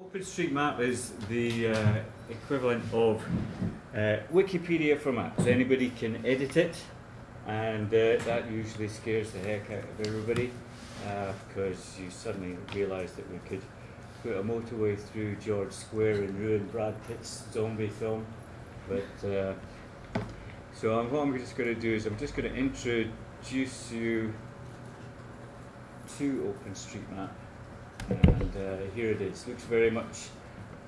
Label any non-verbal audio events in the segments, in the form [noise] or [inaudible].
OpenStreetMap is the uh, equivalent of uh, Wikipedia for maps. Anybody can edit it, and uh, that usually scares the heck out of everybody because you suddenly realise that we could put a motorway through George Square and ruin Brad Pitt's zombie film. But uh, so um, what I'm just going to do is I'm just going to introduce you to OpenStreetMap and uh, here it is. Looks very much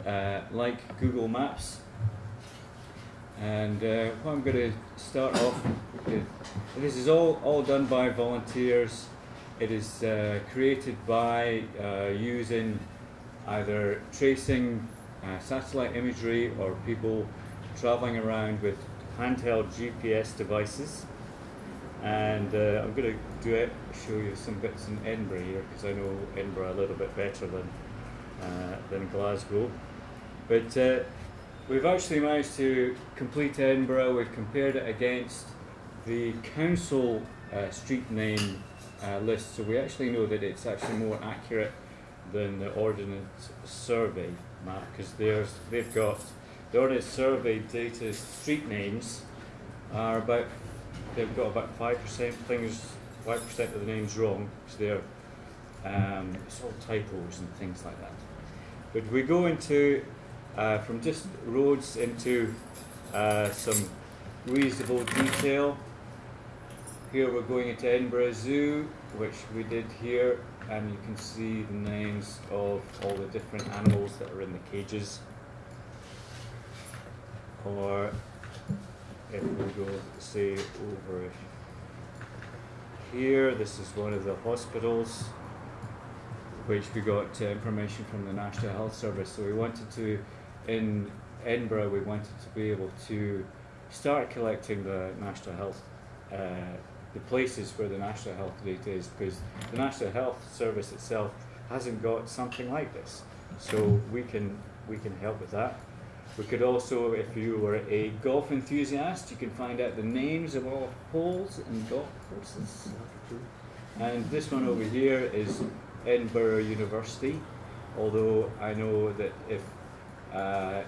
uh, like Google Maps. And uh, what I'm going to start off with, this is all, all done by volunteers. It is uh, created by uh, using either tracing uh, satellite imagery or people traveling around with handheld GPS devices and uh, I'm going to do it, show you some bits in Edinburgh here because I know Edinburgh a little bit better than uh, than Glasgow. But uh, we've actually managed to complete Edinburgh. We've compared it against the council uh, street name uh, list, so we actually know that it's actually more accurate than the Ordnance Survey map because they've got the Ordnance Survey data street names are about they've got about five percent things, five percent of the names wrong because they're um, it's all typos and things like that. But we go into uh, from just roads into uh, some reasonable detail. Here we're going into Edinburgh Zoo, which we did here, and you can see the names of all the different animals that are in the cages. Or if we go say over here, this is one of the hospitals which we got uh, information from the National Health Service. So we wanted to, in Edinburgh, we wanted to be able to start collecting the National Health, uh, the places where the National Health data is, because the National Health Service itself hasn't got something like this. So we can we can help with that. We could also, if you were a golf enthusiast, you can find out the names of all holes and golf courses. And this one over here is Edinburgh University, although I know that if uh,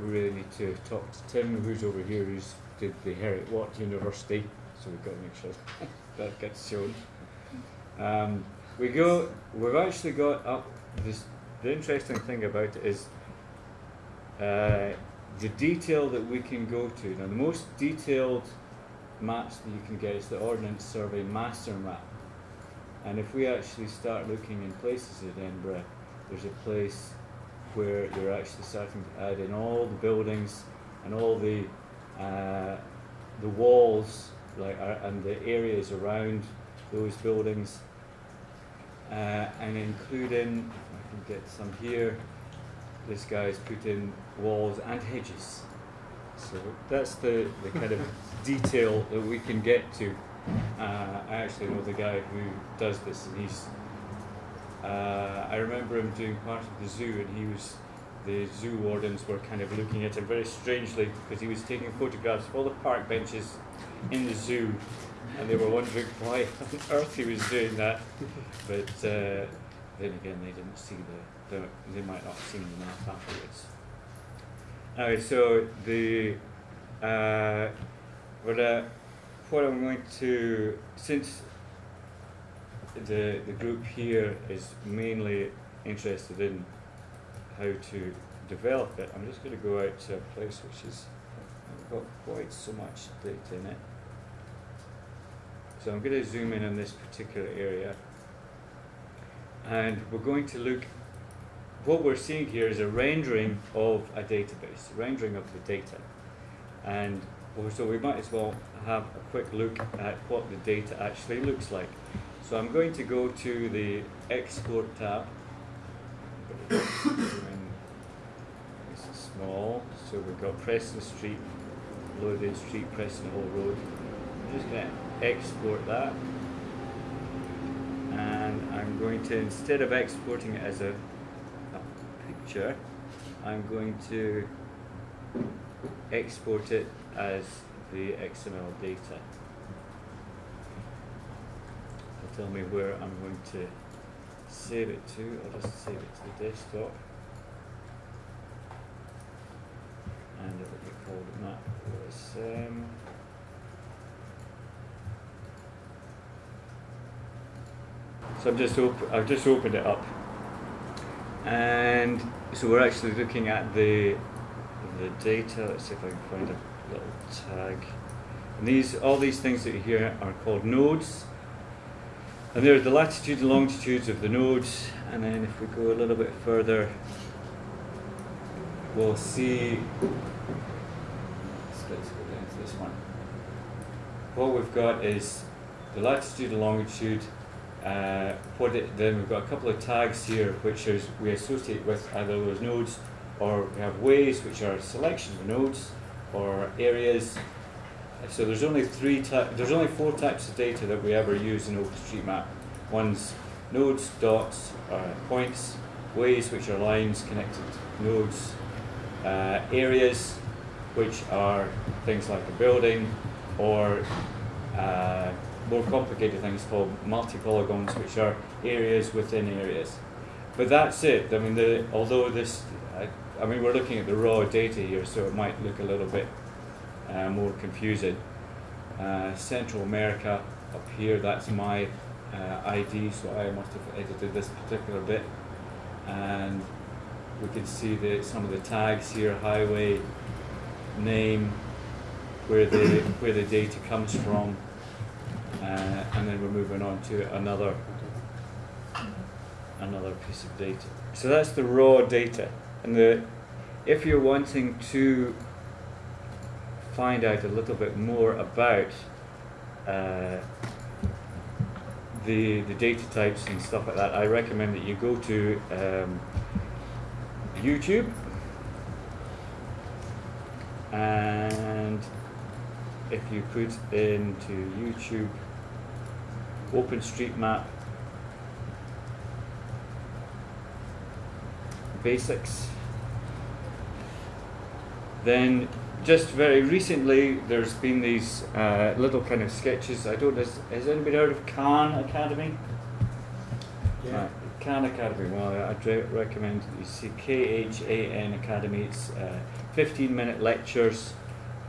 we really need to talk to Tim, who's over here, who's did the Heriot Watt University, so we've got to make sure [laughs] that gets shown. Um, we go, we've actually got up this, the interesting thing about it is uh, the detail that we can go to. Now, the most detailed maps that you can get is the Ordnance Survey Master Map. And if we actually start looking in places in Edinburgh, there's a place where you're actually starting to add in all the buildings and all the uh, the walls like uh, and the areas around those buildings uh, and including I can get some here this guy's put in walls and hedges. So that's the, the kind of detail that we can get to. Uh, I actually know the guy who does this, and he's. Uh, I remember him doing part of the zoo, and he was. The zoo wardens were kind of looking at him very strangely because he was taking photographs of all the park benches in the zoo, and they were wondering [laughs] why on earth he was doing that. But uh, then again, they didn't see the, the they might not seen the map afterwards. Alright, so the uh, but uh, what I'm going to since the the group here is mainly interested in how to develop it, I'm just going to go out to a place which is got quite so much data in it. So I'm going to zoom in on this particular area and we're going to look what we're seeing here is a rendering of a database, rendering of the data. And so we might as well have a quick look at what the data actually looks like. So I'm going to go to the Export tab. [coughs] this is small, so we've got Preston Street, Lothian Street, Preston Hall Road. I'm just going to export that and I'm going to, instead of exporting it as a I'm going to export it as the XML data. It'll tell me where I'm going to save it to, I'll just save it to the desktop. And it will be called map. So I've just I've just opened it up, and so we're actually looking at the the data. Let's see if I can find a little tag. And these all these things that you hear are called nodes. And there are the latitude and longitudes of the nodes. And then if we go a little bit further, we'll see. Let's, let's go down to this one. What we've got is the latitude and longitude. Uh, what it, then we've got a couple of tags here which is we associate with either those nodes or we have ways which are selection of nodes or areas so there's only three there's only four types of data that we ever use in OpenStreetMap. One's nodes, dots, points, ways which are lines connected nodes, uh, areas which are things like a building or uh, more complicated things called multi-polygons which are areas within areas. But that's it. I mean, the, although this, I, I mean, we're looking at the raw data here, so it might look a little bit uh, more confusing. Uh, Central America up here, that's my uh, ID, so I must have edited this particular bit. And we can see the, some of the tags here, highway, name, where the, where the data comes from, and then we're moving on to another, another piece of data. So that's the raw data. And the, if you're wanting to find out a little bit more about uh, the the data types and stuff like that, I recommend that you go to um, YouTube and if you put into YouTube OpenStreetMap basics then just very recently, there's been these uh, little kind of sketches. I don't. Has, has anybody heard of Khan Academy? Yeah. Right, Khan Academy. Well, I'd re- recommend you see K H A N Academy. It's uh, 15 minute lectures,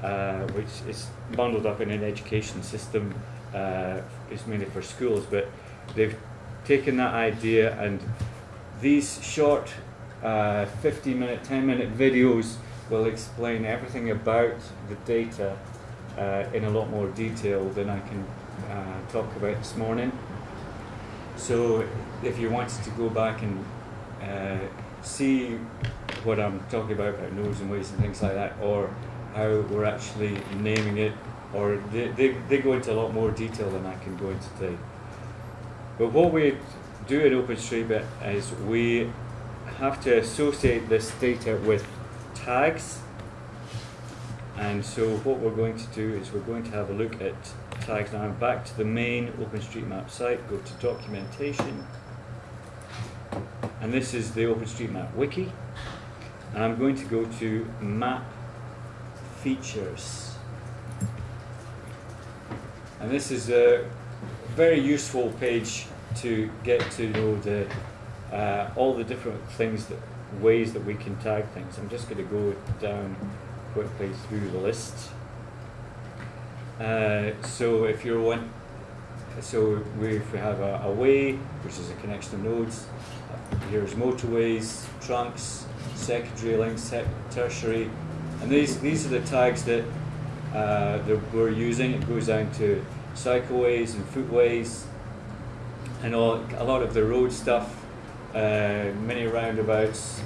uh, which is bundled up in an education system. Uh, it's mainly for schools, but they've taken that idea and these short uh, 15 minute, 10 minute videos will explain everything about the data uh, in a lot more detail than I can uh, talk about this morning. So if you wanted to go back and uh, see what I'm talking about about nodes and ways and things like that, or how we're actually naming it, or they, they, they go into a lot more detail than I can go into today. But what we do in OpenStreetMap is we have to associate this data with tags. And so what we're going to do is we're going to have a look at tags. Now I'm back to the main OpenStreetMap site, go to documentation. And this is the OpenStreetMap wiki. And I'm going to go to map features. And this is a very useful page to get to know the uh, all the different things that ways that we can tag things. I'm just going to go down quickly through the list. Uh, so if you're one, so we, if we have a, a way, which is a connection of nodes, here's motorways, trunks, secondary links, ter- tertiary, and these these are the tags that, uh, that we're using. It goes down to cycleways and footways, and all a lot of the road stuff uh, many roundabouts,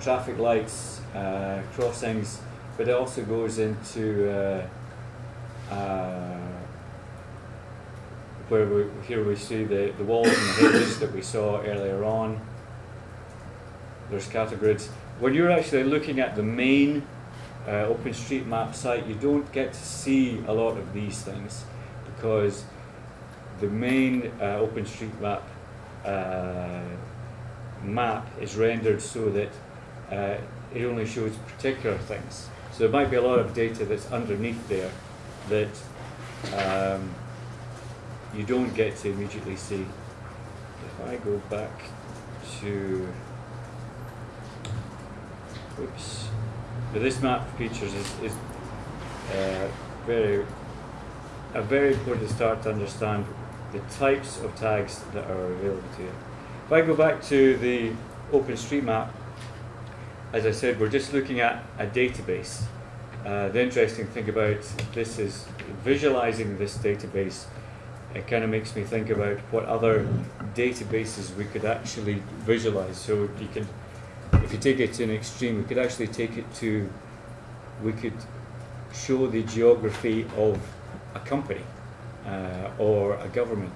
traffic lights, uh, crossings, but it also goes into uh, uh, where we, here we see the, the walls and the hedges that we saw earlier on. There's categorids. When you're actually looking at the main uh, OpenStreetMap site, you don't get to see a lot of these things because the main uh, OpenStreetMap uh, map is rendered so that uh, it only shows particular things. So there might be a lot of data that's underneath there that um, you don't get to immediately see. If I go back to, oops, Now this map features is, is uh, very, a very important start to understand the types of tags that are available to you. If I go back to the OpenStreetMap, as I said, we're just looking at a database. Uh, the interesting thing about this is visualizing this database. It kind of makes me think about what other databases we could actually visualize. So you can, if you take it to an extreme, we could actually take it to, we could show the geography of a company uh, or a government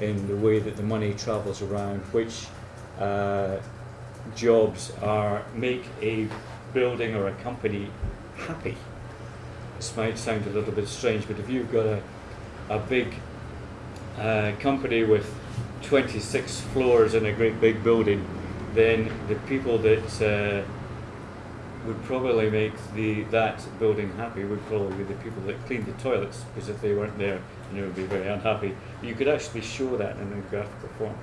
in the way that the money travels around, which uh, jobs are make a building or a company happy. This might sound a little bit strange, but if you've got a, a big uh, company with 26 floors in a great big building, then the people that uh, would probably make the that building happy would probably be the people that cleaned the toilets, because if they weren't there, you would be very unhappy. You could actually show that in a graphical form.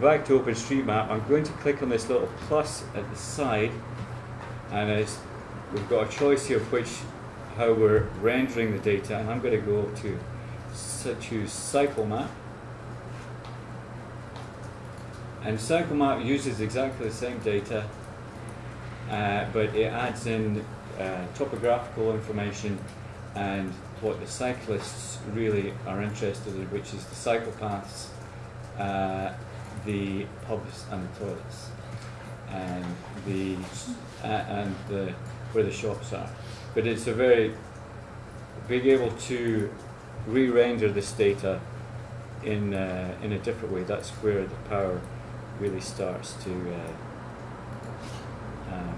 Back to OpenStreetMap, I'm going to click on this little plus at the side, and it's, we've got a choice here of which how we're rendering the data, and I'm going to go to so choose Cycle Map. And Cycle Map uses exactly the same data, uh, but it adds in uh, topographical information and what the cyclists really are interested in, which is the cycle paths, uh, the pubs and the toilets, and the uh, and the where the shops are. But it's a very being able to re-render this data in uh, in a different way. That's where the power really starts to uh, um,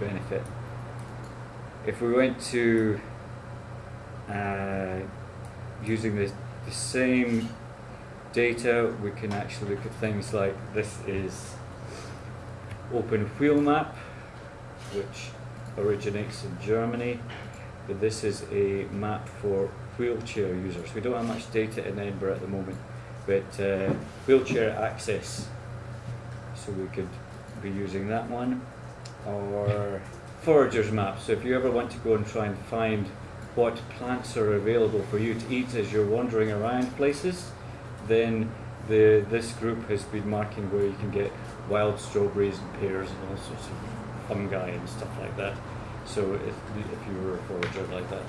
benefit. If we went to uh, using the, the same data, we can actually look at things like this is Open Wheel Map, which originates in Germany. But this is a map for wheelchair users. We don't have much data in Edinburgh at the moment, but uh, wheelchair access. So we could be using that one. Or forager's map. So if you ever want to go and try and find what plants are available for you to eat as you're wandering around places, then the, this group has been marking where you can get wild strawberries and pears and all sorts of fungi and stuff like that. So if, if you were a forager like that.